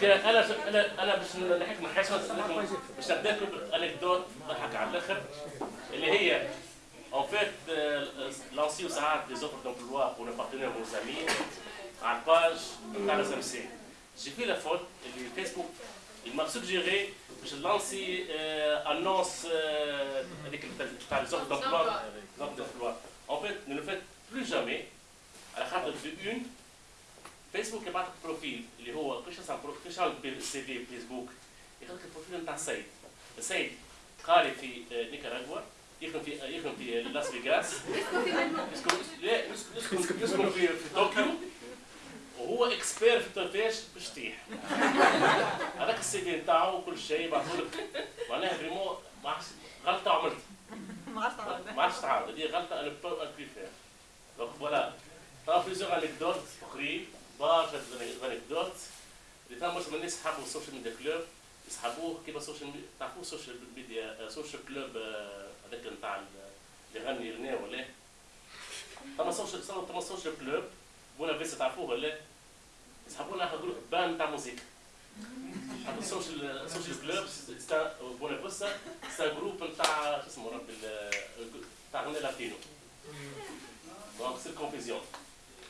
دونك أنا أنا أنا باش نحكي من حيث باش نبدا انكدوت ضحك على الآخر اللي هي fait, euh, lancer des offres d'emploi pour nos partenaires, nos amis, à la page de la SMC. J'ai fait la faute, et Facebook, il m'a suggéré que je lance euh, annonce euh, avec les offres d'emploi. En fait, ne le faites plus jamais. À la carte de une, فيسبوك يبعث لك بروفيل اللي هو كيش كيش السي في فيسبوك ياخذ لك البروفيل نتاع السيد السيد قاري في نيكاراغوا يخدم في يخدم في لاس فيغاس يسكن لا يسكن يسكن في في طوكيو. وهو اكسبير في الترفيش بالشطيح هذاك السي في نتاعو وكل شيء يبعثوا لك. معناها فريمون غلطة عملت. ما عرفتش تعاود ما عرفتش تعاود هذه غلطة أنا بو فير دونك فوالا طرا بليزيور انكدوت اخرين برشا انكدوت اللي فما برشا من الناس يحبوا السوشيال ميديا كلوب يسحبوه كيما السوشيال ميديا تعرفوا السوشيال ميديا سوشيال كلوب هذاك نتاع اللي يغني اغنيه ولا؟ فما سوشيال فما سوشيال كلوب بونا فيس تعرفوه ولا؟ يسحبونا جروب بان تاع موسيقى. السوشيال سوشيال كلوب بونا فيسا سا جروب نتاع شو اسمه ربي تاع غنى لاتينو. دونك سي كونفيزيون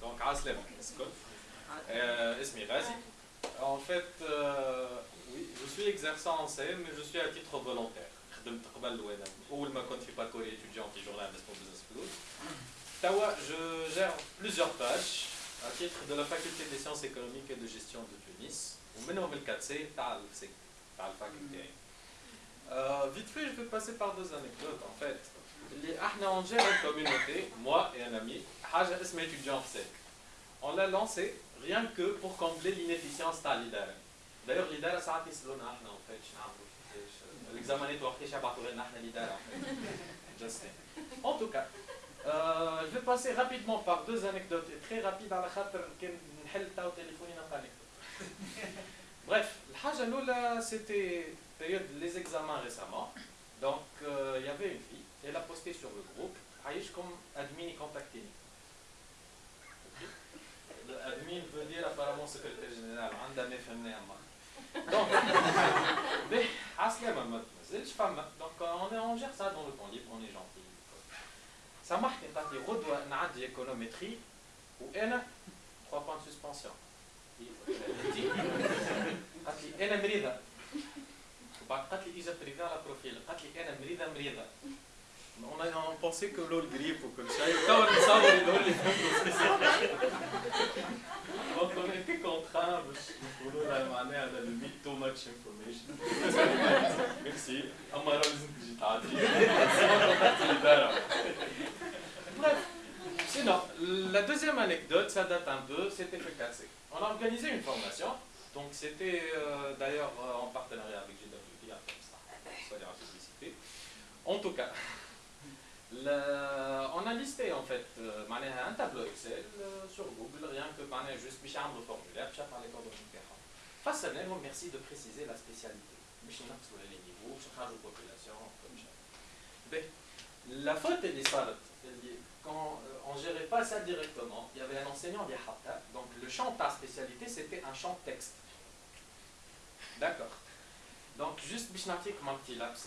دونك عسلامة الكل اسمي غازي En fait, euh, oui, je suis exerçant en CM, mais je suis à titre volontaire. خدمت قبل وانا اول ما كنت في باكوري étudiant في journal اسمه Business Plus. توا je gère plusieurs tâches à titre de la faculté des sciences économiques et de gestion de Tunis ومنهم ال 4 c تاع السك تاع الفاكولتي. vite fait, je vais passer par deux anecdotes en fait. On gère une communauté, moi et un ami, Haja Esma étudiant On l'a lancé rien que pour combler l'inefficience de l'IDARA. D'ailleurs, l'IDARA, ça a été en fait. L'examen est pour l'IDARA. En tout cas, euh, je vais passer rapidement par deux anecdotes et très rapide à la khater téléphone Bref, la Haja Lola, c'était période les examens récemment. Donc il euh, y avait une fille, elle a posté sur le groupe, عايش comme admin contactini. admin veut dire apparemment secrétaire général عندها ما فهمناها ما donc باهي عسلامة ما تنزلش فما donc on est on gère ça dans le temps libre on est gentil سامحني قالت لي غدوة نعدي ايكونومتري وانا 3 points de suspension قالت لي انا مريضة وبعد قالت لي اجا بريفي على بروفيل قالت لي انا مريضة مريضة On, a, on pensait que l'eau le grippe ou comme ça. Et quand on savait les dons, les Donc on était contraints de نقولوا لها معناها هذا limit too much information. Merci. أما راه لازم تجي تعدي. Bref. Sinon, la deuxième anecdote, ça date un peu, c'était FKC. On a organisé une formation. Donc c'était euh, d'ailleurs euh, en partenariat avec En tout cas, on a listé en fait euh, un tableau Excel euh, sur Google, rien que juste Bichard le formulaire, Bichard par les coordonnées différentes. Face à nous, merci de préciser la spécialité. Bichard sur les niveaux, sur la population, comme ben, ça. La faute, elle est sale. Quand euh, on ne gérait pas ça directement, il y avait un enseignant d'Yahata, donc le champ par spécialité, c'était un champ texte. D'accord. Donc, juste laps,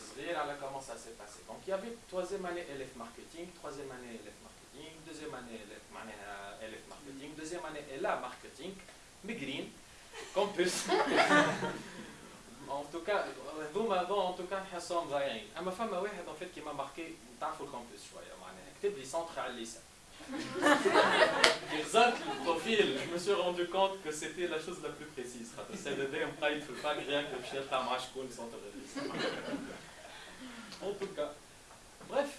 comment ça s'est passé? Donc, il y avait troisième année élève marketing, troisième année élève marketing, deuxième année élève euh, marketing, deuxième année élève marketing, mais green, campus. en tout cas, vous avant, en tout cas, Hassan Zayin. Ma femme, en fait, qui m'a marqué, dans le campus, je vois, il à le je me suis rendu compte que c'était la chose la plus précise. C'est le DM il ne faut pas rien que je ta à sans te En tout cas, bref,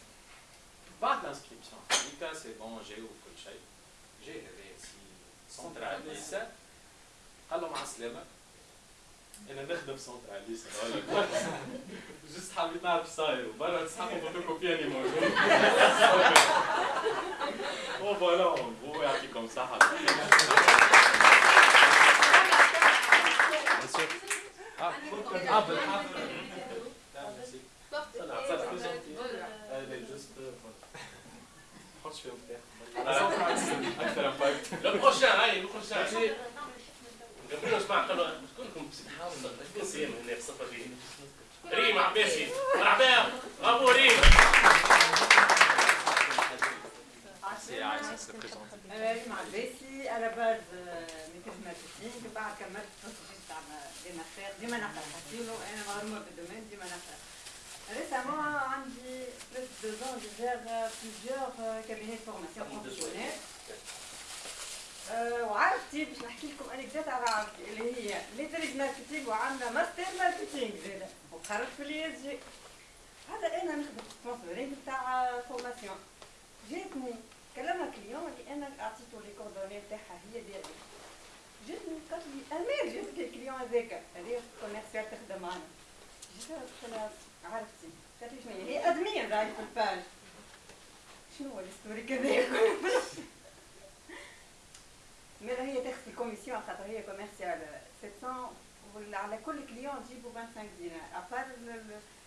pas d'inscription. Mika, c'est bon, j'ai eu le J'ai réussi. Central, c'est ça. Alors, ma أنا نخدم سنتراليس جست حبيت نعرف صاير وبرا تسحبوا فوتوكوبي اني موجود و فوالا هو يعطيكم الصحة آه آه بالحافظ جست حطش أنا ريم عباسي أنا base mix marketing بعد كملت التخصص تاع ديما خير ديما نقرا حسينو أنا مغرومه بال domaine ديما نقرا récemment عندي deux ans je gère plusieurs cabinets de formation professionnelle وعرفتي باش نحكي لكم anecdote على عرفتي اللي هي maîtrise marketing وعندنا master marketing زاده وخرجت في ال ISG هذا أنا نخدم sponsoring تاع formation جاتني كلمها client اللي أنا أعطيته لي coordonnées تاعها هي ديالي جاتني قالت لي امير جاتك ال client هذاك هذه commerciale تخدم معنا جيت قلت لها عرفتي. قالت لي شنو هي؟ admin راهي في ال page شنو هو ال story كذا؟ mais هي تاخذ ال commission؟ خاطر هي commerciale 700 ولا على كل client تجيبوا 25 دينار. à part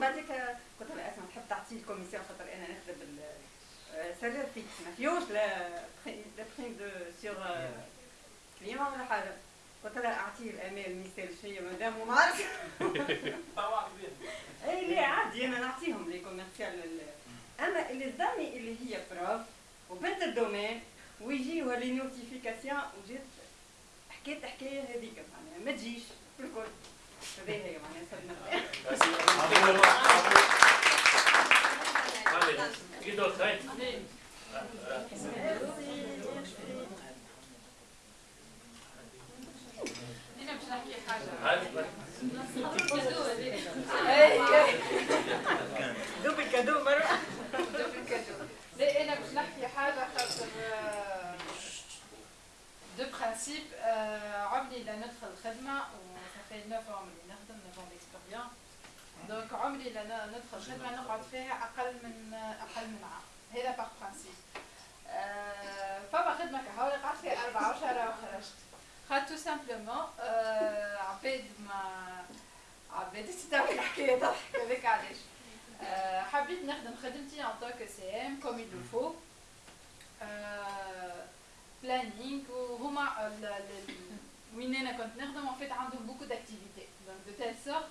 بعدك قلت لها أسمع تحب تعطي الكوميسيون خاطر أنا نخدم سالير فيكس ما فيهوش لا لا بريم دو سيغ كليون ولا حاجة. قلت لها اعطيه الامال ميسال شيء مادام وما عرفت اي لا عادي أنا نعطيهم لي كوميرسيال أما اللي صدمني اللي هي بروف وبنت الدومين ويجيوها لي نوتيفيكاسيون وجات حكيت حكاية هذيك معناها ما تجيش الكل. Amen. Amen. Amen. عمري نخدم 9 d'expérience donc عمري لا ندخل خدمه نقعد فيها أقل من أقل من عام. هذا par principe فما خدمة كهو قعدت فيها أربع اشهر وخرجت خاطر tout simplement عباد ما عباد تستوعب الحكاية؟ تضحك هذاك علاش حبيت نخدم خدمتي en tout cas c'est comme il le faut planning وهما وين انا كنت نخدم ان فيت عندهم بوكو داكتيفيتي دونك دو تيل سورت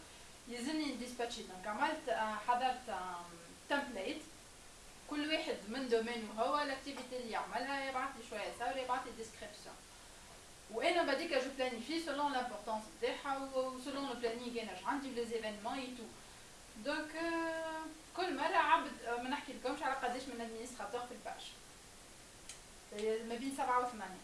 يلزمني نديسباتشي دونك عملت حضرت تمبليت كل واحد من دومين هو الاكتيفيتي اللي يعملها يبعث لي شويه صور يبعث لي ديسكريبسيون وانا بعديك جو بلانيفي سولون لامبورطونس تاعها وسولون لو بلانينغ انا اش عندي في لي زيفينمون اي تو دونك كل مرة عبد ما نحكي لكمش على قداش من ادمينستراتور في الباج ما بين سبعة وثمانية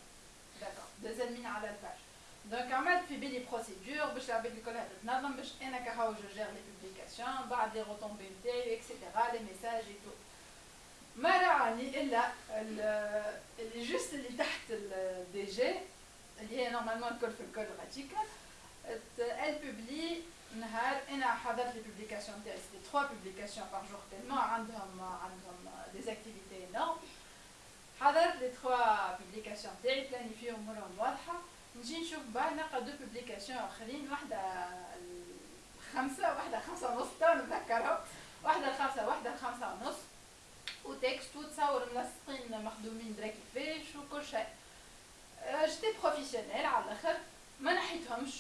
داكور دوزال على الباج دونك عملت في بالي بروسيدور باش العباد الكل تتنظم باش انا كهو جو جير لي بوبليكاسيون بعد لي روتومبي نتاعي اكسيتيرا لي ميساج اي تو ما راني الا اللي جوست اللي تحت الدي جي اللي هي نورمالمون الكل في الكل غاتيكا elle publie نهار انا حضرت لي بوبليكاسيون تاعي سيتي 3 بوبليكاسيون بار جور تيلمون عندهم عندهم دي اكتيفيتي انورم حضرت لي 3 بوبليكاسيون تاعي بلانيفيهم امورهم واضحه نجي نشوف بعد نلقى deux publications آخرين واحدة خمسة واحدة خمسة ونص تو نتذكرهم واحدة الخمسة واحدة الخمسة ونص. و texte وتصور ملصقين مخدومين درا كيفاش وكل شيء. j'étais professionnelle على الأخر ما نحيتهمش.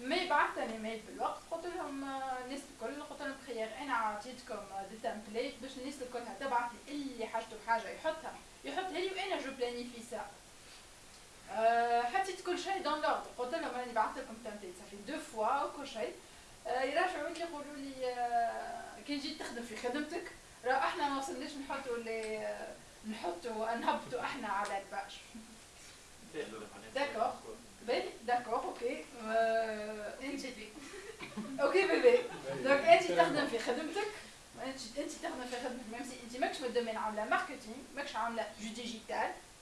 mais بعثت أنا mail بالوقت قلت لهم الناس الكل قلت لهم بخير أنا عطيتكم des templates باش الناس الكلها تبعث لي اللي حاجته بحاجة يحطها. يحطها لي وأنا je planifiais ça آه، حطيت كل شيء dans l'ordre قلت لهم راني بعثت لكم template ça fait deux fois وكل شيء يراجعوا لي يقولوا لي كي جيت تخدم في خدمتك راه إحنا ما وصلناش نحطوا لي آه، نحطوا نهبطوا إحنا على ال page d'accord باهي d'accord OK انت OK bébé donc انت تخدم في خدمتك انت انت تخدم في خدمتك même si انت ماكش في ال domaine عامله marketing ماكش عامله du digital